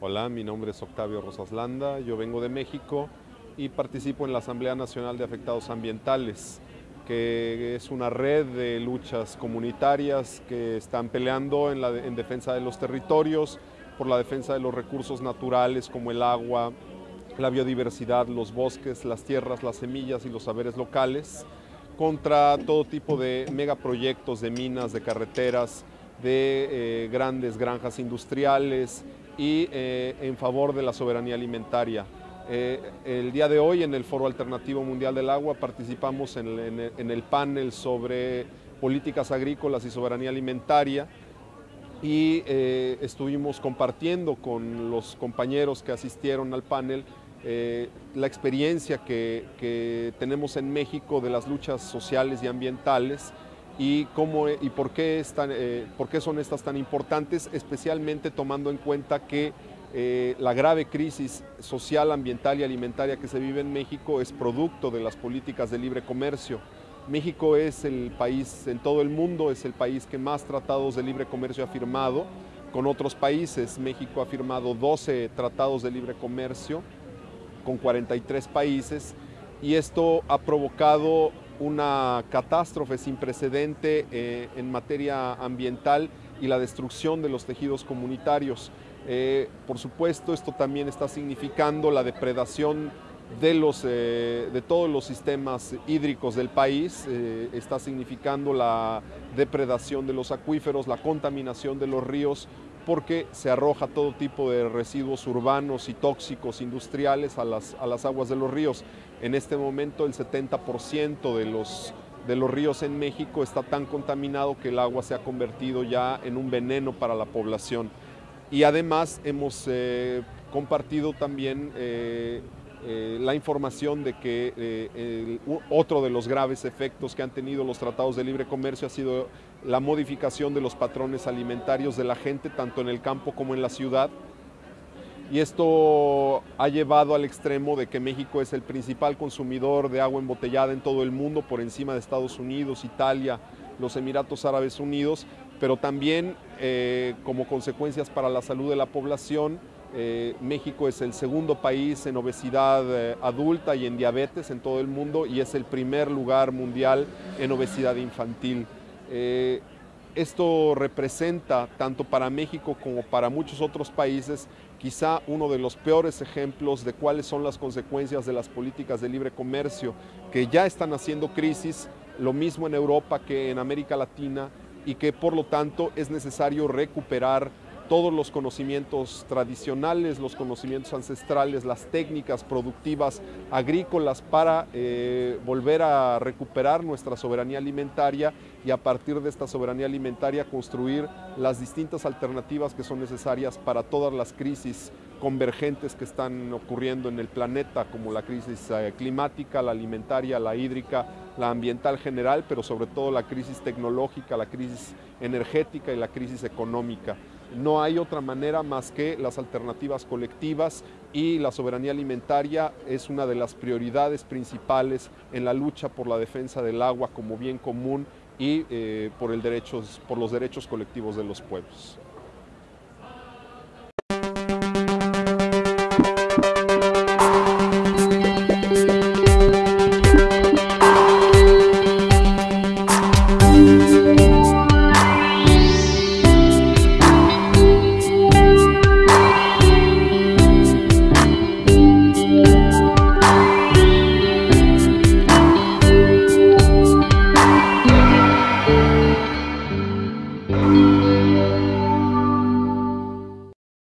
Hola, mi nombre es Octavio Rosas Landa, yo vengo de México y participo en la Asamblea Nacional de Afectados Ambientales, que es una red de luchas comunitarias que están peleando en, en defensa de los territorios, por la defensa de los recursos naturales como el agua, la biodiversidad, los bosques, las tierras, las semillas y los saberes locales, contra todo tipo de megaproyectos de minas, de carreteras, de eh, grandes granjas industriales y eh, en favor de la soberanía alimentaria. Eh, el día de hoy en el Foro Alternativo Mundial del Agua participamos en, el panel sobre políticas agrícolas y soberanía alimentaria y eh, estuvimos compartiendo con los compañeros que asistieron al panel eh, la experiencia que, tenemos en México de las luchas sociales y ambientales y, cómo, y por, qué eh, por qué son estas tan importantes, especialmente tomando en cuenta que la grave crisis social, ambiental y alimentaria que se vive en México es producto de las políticas de libre comercio. México es el país en todo el mundo, es el país que más tratados de libre comercio ha firmado con otros países. México ha firmado 12 tratados de libre comercio con 43 países y esto ha provocado una catástrofe sin precedente eh, en materia ambiental y la destrucción de los tejidos comunitarios. Eh, por supuesto, esto también está significando la depredación de, los, eh, de todos los sistemas hídricos del país, eh, está significando la depredación de los acuíferos, la contaminación de los ríos, porque se arroja todo tipo de residuos urbanos y tóxicos industriales a las, a las aguas de los ríos. En este momento el 70% de los, de los ríos en México está tan contaminado que el agua se ha convertido ya en un veneno para la población. Y además hemos eh, compartido también eh, la información de que eh, otro de los graves efectos que han tenido los tratados de libre comercio ha sido la modificación de los patrones alimentarios de la gente, tanto en el campo como en la ciudad. Y esto ha llevado al extremo de que México es el principal consumidor de agua embotellada en todo el mundo, por encima de Estados Unidos, Italia, los Emiratos Árabes Unidos, pero también eh, como consecuencias para la salud de la población, eh, México es el segundo país en obesidad eh, adulta y en diabetes en todo el mundo y es el primer lugar mundial en obesidad infantil. Eh, esto representa, tanto para México como para muchos otros países, quizá uno de los peores ejemplos de cuáles son las consecuencias de las políticas de libre comercio, que ya están haciendo crisis, lo mismo en Europa que en América Latina, y que por lo tanto es necesario recuperar todos los conocimientos tradicionales, los conocimientos ancestrales, las técnicas productivas agrícolas para eh, volver a recuperar nuestra soberanía alimentaria y a partir de esta soberanía alimentaria construir las distintas alternativas que son necesarias para todas las crisis convergentes que están ocurriendo en el planeta, como la crisis eh, climática, la alimentaria, la hídrica, la ambiental general, pero sobre todo la crisis tecnológica, la crisis energética y la crisis económica. No hay otra manera más que las alternativas colectivas y la soberanía alimentaria es una de las prioridades principales en la lucha por la defensa del agua como bien común y eh, por, el derechos, por los derechos colectivos de los pueblos.